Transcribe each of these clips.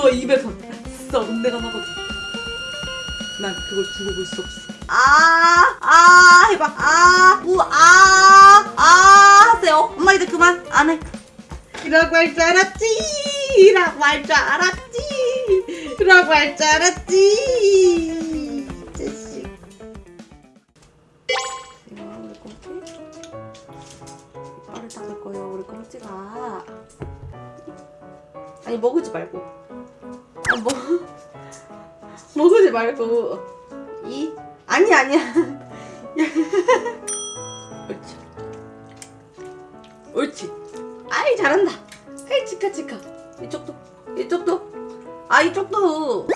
너 입에서 썩 내가 나거든. 난 그걸 두고 볼 수 없어. 아, 아, 해봐. 아, 우, 아, 아, 하세요. 엄마 이제 그만. 안 해. 이라고 할 줄 알았지. 이라고 할 줄 알았지. 이라고 할 줄 알았지. 자식. 이거 우리 꽁치? 이빨을 닦을 거예요, 우리 꽁치가. 아니, 먹으지 말고. 아, 뭐. 먹으지 말고. 이? 아니, 아니야. 옳지. 옳지. 아이, 잘한다. 아이, 치카, 치카. 이쪽도. 이쪽도. 아, 이쪽도.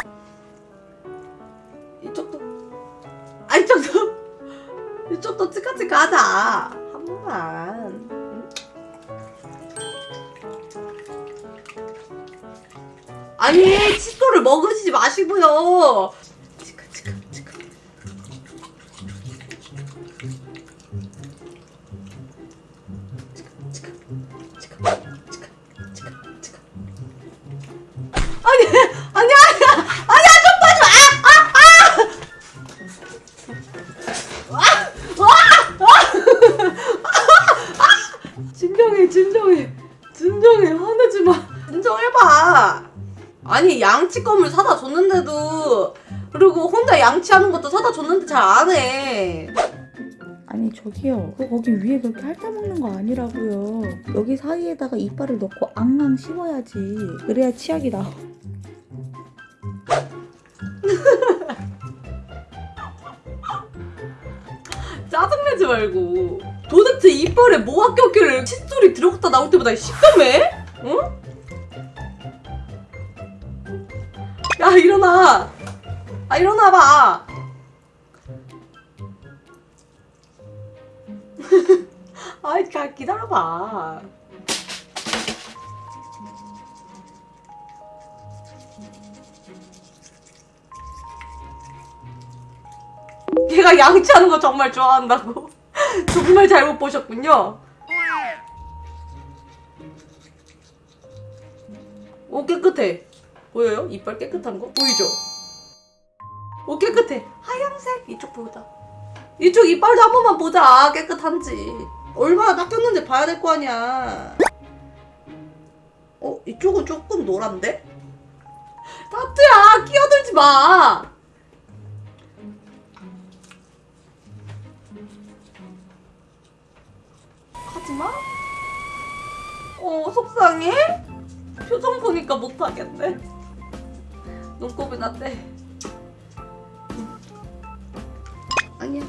이쪽도. 아, 이쪽도. 이쪽도 치카, 치카 하자. 한 번만. 아니, 칫솔을 먹으시지 마시고요. 치카, 치카, 치카. 치카, 치카, 치카, 치카, 치카. 아니, 아니, 아니, 아니야, 좀 봐줘. 아, 아, 아! 아! 아! 진정해, 진정해, 진정해. 화내지 마. 진정해봐. 아 니 양치 껌을 사다 줬는데도 그리고 혼자 양치하는 것도 사다 줬는데 잘 안 해. 아니 저기요 그 거기 위에 그렇게 핥아먹는 거 아니라고요 여기 사이에다가 이빨을 넣고 앙앙 씹어야지 그래야 치약이 나와 짜증내지 말고. 도대체 이빨에 뭐가 꼈길래 칫솔이 들어갔다 나올 때마다 식감해? 응? 야 일어나. 아 일어나봐. 아이 가 기다려봐. 걔가 양치하는 거 정말 좋아한다고. 정말 잘못 보셨군요. 오 깨끗해. 보여요? 이빨 깨끗한 거? 보이죠? 오 깨끗해. 하얀색 이쪽 보자. 이쪽 이빨도 한 번만 보자. 깨끗한지. 얼마나 닦였는지 봐야 될 거 아니야. 어 이쪽은 조금 노란데? 타투야 끼어들지 마. 하지마. 어 속상해? 표정 보니까 못하겠네. 눈곱이 났대. 음. 아니야.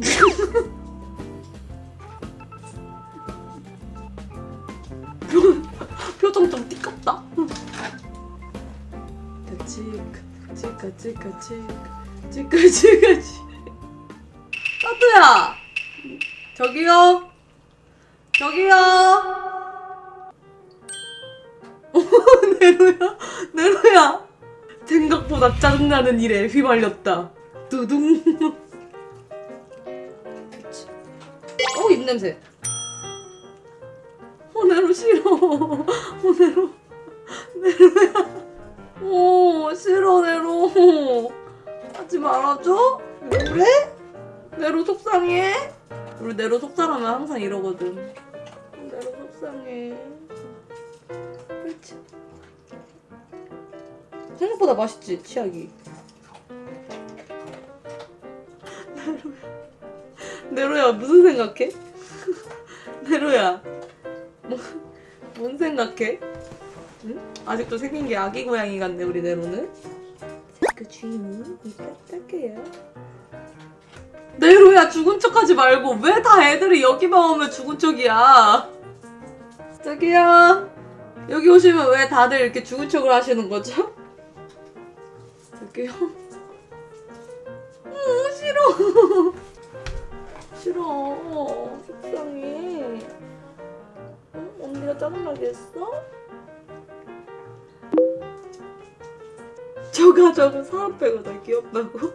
표정 좀 띠껍다. 치카 치카 치카 치카 치카 치. 따뚜야. 저기요. 저기요. 네로야, 네로야. 생각보다 짜증나는 일에 휘말렸다. 두둥. 어, 입냄새. 어, 네로 싫어. 어, 네로. 네로야. 어, 싫어, 네로. 하지 말아줘? 왜 그래? 네로 속상해? 우리 네로 속상하면 항상 이러거든. 네로 속상해. 그렇지. 생각보다 맛있지, 치약이. 네로야. 무슨 생각해? 네로야. 뭐, 뭔 생각해? 응? 아직도 생긴 게 아기 고양이 같네, 우리 네로는. 그 주인이 딱딱해요. 네로야 죽은 척하지 말고 왜 다 애들이 여기만 오면 죽은 척이야 저기요 여기 오시면 왜 다들 이렇게 죽은 척을 하시는 거죠? 저기요 음, 싫어 싫어 속상해 응? 언니가 짜증나게 했어? 저가 저거 사람 빼고 다 귀엽다고?